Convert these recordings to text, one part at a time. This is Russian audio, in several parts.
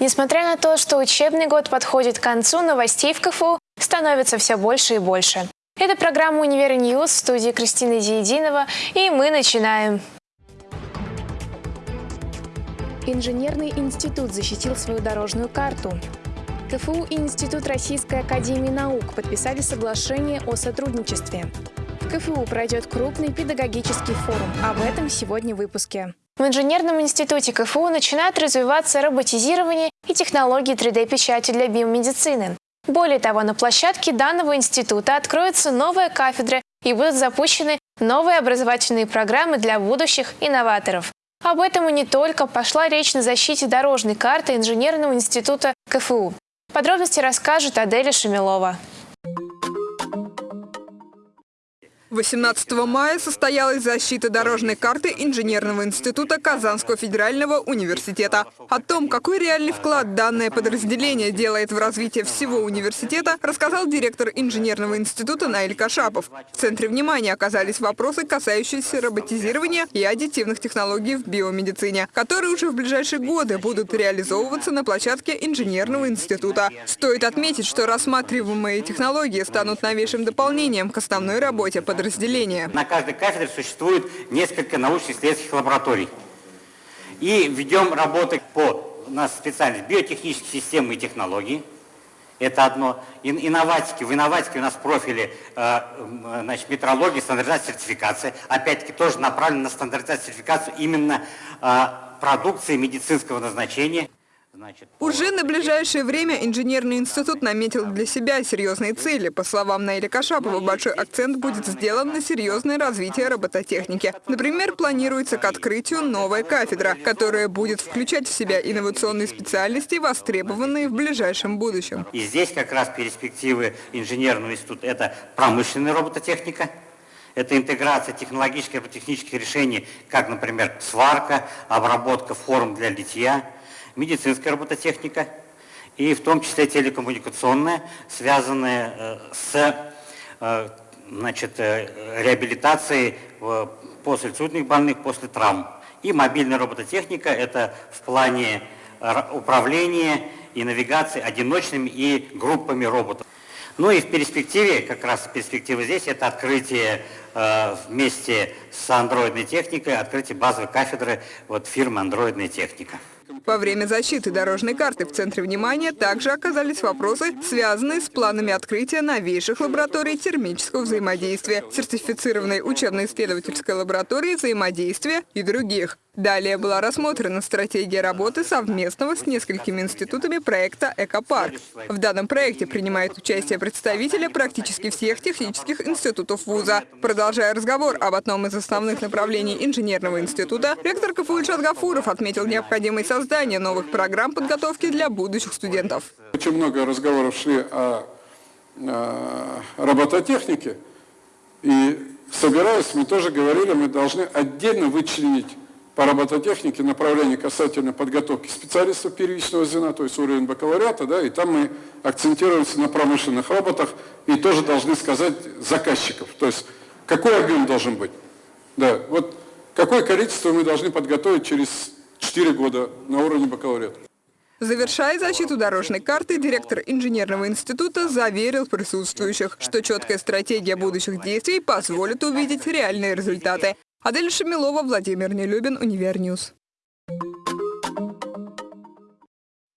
Несмотря на то, что учебный год подходит к концу, новостей в КФУ становится все больше и больше. Это программа «Univer News» в студии Кристина Диединова, и мы начинаем. Инженерный институт защитил свою дорожную карту. КФУ и Институт Российской Академии Наук подписали соглашение о сотрудничестве. В КФУ пройдет крупный педагогический форум. Об этом сегодня в выпуске. В Инженерном институте КФУ начинает развиваться роботизирование и технологии 3D-печати для биомедицины. Более того, на площадке данного института откроется новая кафедра и будут запущены новые образовательные программы для будущих инноваторов. Об этом и не только пошла речь на защите дорожной карты Инженерного института КФУ. Подробности расскажет Аделя Шамилова. 18 мая состоялась защита дорожной карты Инженерного института Казанского федерального университета. О том, какой реальный вклад данное подразделение делает в развитие всего университета, рассказал директор Инженерного института Наиль Кашапов. В центре внимания оказались вопросы, касающиеся роботизирования и аддитивных технологий в биомедицине, которые уже в ближайшие годы будут реализовываться на площадке Инженерного института. Стоит отметить, что рассматриваемые технологии станут новейшим дополнением к основной работе подразделения подразделения. На каждой кафедре существует несколько научно-исследовательских лабораторий. И ведем работы по, у нас специальность биотехнические системы и технологии. Это одно. Инноватики. В инноватике у нас профили э, значит, метрология, стандартизация, сертификация. Опять-таки тоже направлено на стандартизацию, сертификацию именно э, продукции медицинского назначения. Уже на ближайшее время инженерный институт наметил для себя серьезные цели. По словам Наиля Кашапова, большой акцент будет сделан на серьезное развитие робототехники. Например, планируется к открытию новая кафедра, которая будет включать в себя инновационные специальности, востребованные в ближайшем будущем. И здесь как раз перспективы инженерного института – это промышленная робототехника, это интеграция технологических и робототехнических решений, как, например, сварка, обработка форм для литья – медицинская робототехника и в том числе телекоммуникационная, связанная э, с э, значит, э, реабилитацией после инсультных больных, после травм. И мобильная робототехника – это в плане управления и навигации одиночными и группами роботов. Ну и в перспективе, как раз перспектива здесь, это открытие вместе с андроидной техникой, открытие базовой кафедры вот, фирмы «Андроидная техника». Во время защиты дорожной карты в центре внимания также оказались вопросы, связанные с планами открытия новейших лабораторий термического взаимодействия, сертифицированной учебно-исследовательской лаборатории взаимодействия и других. Далее была рассмотрена стратегия работы совместного с несколькими институтами проекта «Экопарк». В данном проекте принимают участие представители практически всех технических институтов вуза. Продолжая разговор об одном из основных направлений инженерного института, ректор КФУ Ильшат Гафуров отметил необходимость создания новых программ подготовки для будущих студентов. Очень много разговоров шли о, о робототехнике. И собираясь, мы тоже говорили, мы должны отдельно вычленить по робототехнике направление касательно подготовки специалистов первичного звена, то есть уровень бакалавриата, да, и там мы акцентируемся на промышленных роботах и тоже должны сказать заказчиков, то есть какой объем должен быть. Да, вот какое количество мы должны подготовить через 4 года на уровне бакалавриата. Завершая защиту дорожной карты, директор инженерного института заверил присутствующих, что четкая стратегия будущих действий позволит увидеть реальные результаты. Адель Шамилова, Владимир Нелюбин, Univer News.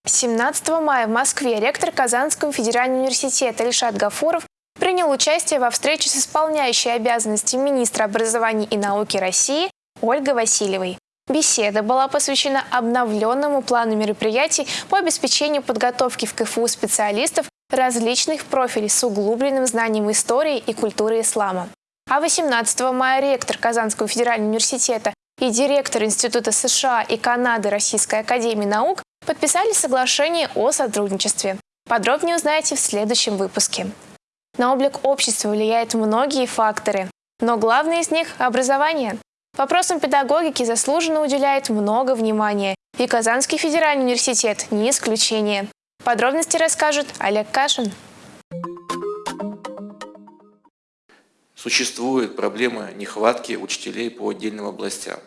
17 мая в Москве ректор Казанского федерального университета Ильшат Гафуров принял участие во встрече с исполняющей обязанности министра образования и науки России Ольгой Васильевой. Беседа была посвящена обновленному плану мероприятий по обеспечению подготовки в КФУ специалистов различных профилей с углубленным знанием истории и культуры ислама. А 18 мая ректор Казанского федерального университета и директор Института США и Канады Российской академии наук подписали соглашение о сотрудничестве. Подробнее узнаете в следующем выпуске. На облик общества влияют многие факторы, но главный из них – образование. Вопросам педагогики заслуженно уделяет много внимания, и Казанский федеральный университет не исключение. Подробности расскажет Олег Кашин. Существует проблема нехватки учителей по отдельным областям.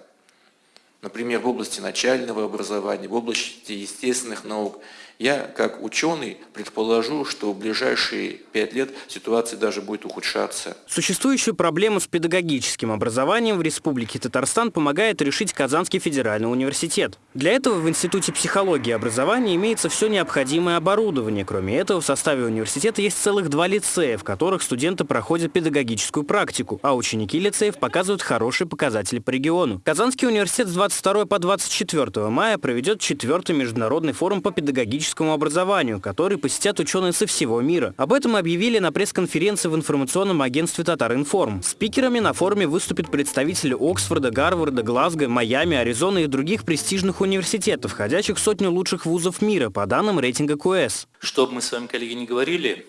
например, в области начального образования, в области естественных наук. Я, как ученый, предположу, что в ближайшие пять лет ситуация даже будет ухудшаться. Существующую проблему с педагогическим образованием в Республике Татарстан помогает решить Казанский федеральный университет. Для этого в Институте психологии и образования имеется все необходимое оборудование. Кроме этого, в составе университета есть целых два лицея, в которых студенты проходят педагогическую практику, а ученики лицеев показывают хорошие показатели по региону. Казанский университет с 22 по 24 мая проведет четвертый международный форум по педагогическому педагогическому образованию, который посетят ученые со всего мира. Об этом объявили на пресс-конференции в информационном агентстве «Татаринформ». Спикерами на форуме выступят представители Оксфорда, Гарварда, Глазго, Майами, Аризоны и других престижных университетов, входящих в сотню лучших вузов мира по данным рейтинга QS. Что бы мы с вами, коллеги, не говорили,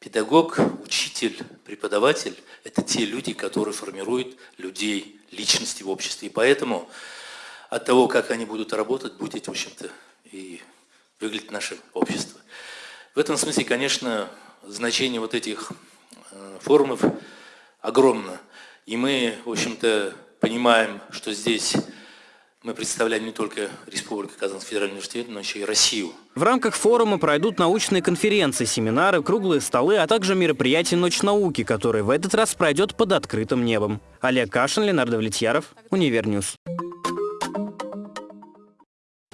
педагог, учитель, преподаватель – это те люди, которые формируют людей, личности в обществе. И поэтому от того, как они будут работать, будет, в общем-то, выглядит наше общество. В этом смысле, конечно, значение вот этих э, форумов огромно. И мы, в общем-то, понимаем, что здесь мы представляем не только Республику Казанский федеральный университет, но еще и Россию. В рамках форума пройдут научные конференции, семинары, круглые столы, а также мероприятие «Ночь науки», которое в этот раз пройдет под открытым небом. Олег Кашин, Ленардо Влетьяров, Univer News.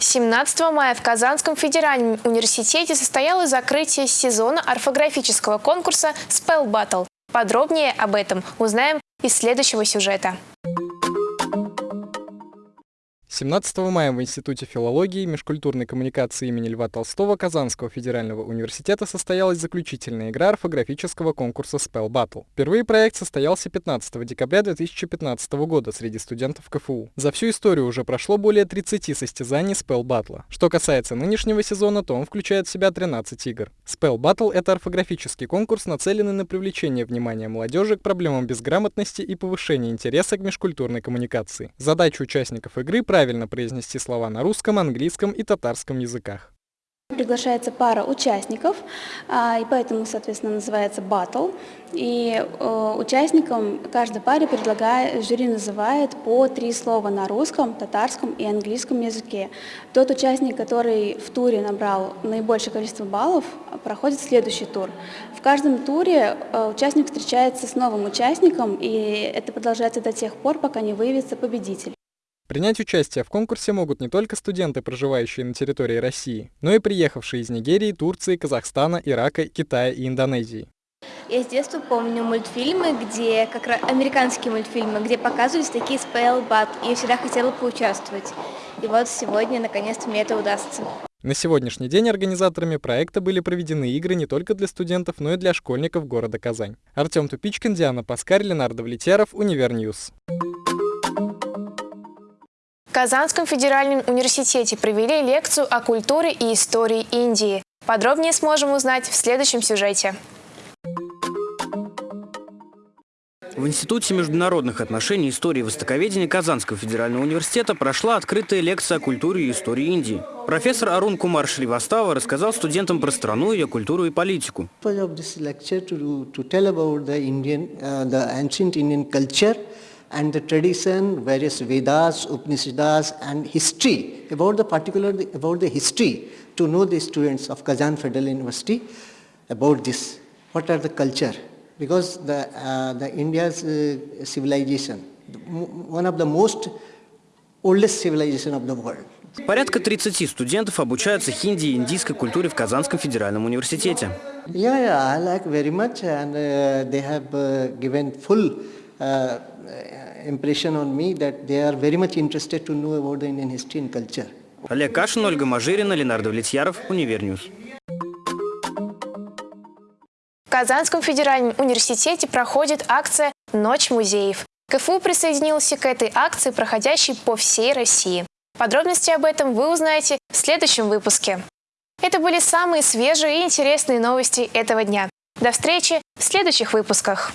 17 мая в Казанском федеральном университете состоялось закрытие сезона орфографического конкурса Spell Battle. Подробнее об этом узнаем из следующего сюжета. 17 мая в Институте филологии и межкультурной коммуникации имени Льва Толстого Казанского федерального университета состоялась заключительная игра орфографического конкурса Spell Battle. Впервые проект состоялся 15 декабря 2015 года среди студентов КФУ. За всю историю уже прошло более 30 состязаний Spell Battle. Что касается нынешнего сезона, то он включает в себя 13 игр. Spell Battle — это орфографический конкурс, нацеленный на привлечение внимания молодежи к проблемам безграмотности и повышение интереса к межкультурной коммуникации. Задача участников игры — правильно произнести слова на русском, английском и татарском языках. Приглашается пара участников, а, и поэтому, соответственно, называется батл. И э, участникам каждой паре предлагает, жюри называет по три слова на русском, татарском и английском языке. Тот участник, который в туре набрал наибольшее количество баллов, проходит следующий тур. В каждом туре э, участник встречается с новым участником, и это продолжается до тех пор, пока не выявится победитель. Принять участие в конкурсе могут не только студенты, проживающие на территории России, но и приехавшие из Нигерии, Турции, Казахстана, Ирака, Китая и Индонезии. Я с детства помню мультфильмы, где, как раз американские мультфильмы, где показывались такие спell бат, и я всегда хотела поучаствовать. И вот сегодня, наконец-то, мне это удастся. На сегодняшний день организаторами проекта были проведены игры не только для студентов, но и для школьников города Казань. Артем Тупичкин, Диана Паскарь, Ленардо Влетяров, Univer News. В Казанском федеральном университете провели лекцию о культуре и истории Индии. Подробнее сможем узнать в следующем сюжете. В Институте международных отношений и истории востоковедения Казанского федерального университета прошла открытая лекция о культуре и истории Индии. Профессор Арун Кумар Шривастава рассказал студентам про страну, ее культуру и политику. and the tradition, various Vedas, Upanishads and history, about the particular, about the history to know the students of Kazan Federal University about this. What are the culture? Because the, uh, the India's uh, civilization, one of the most oldest civilization of the world. Порядка 30 студентов обучаются хинди и индийской культуре в Казанском федеральном университете. Yeah, yeah, I like very much and uh, they have uh, given full uh, impression on me that they are very much interested to know about the Indian history and culture. Олег Кашин, Ольга Мажирина, Ленардо Влетьяров, Univer News. В Казанском федеральном университете проходит акция «Ночь музеев». КФУ присоединился к этой акции, проходящей по всей России. Подробности об этом вы узнаете в следующем выпуске. Это были самые свежие и интересные новости этого дня. До встречи в следующих выпусках.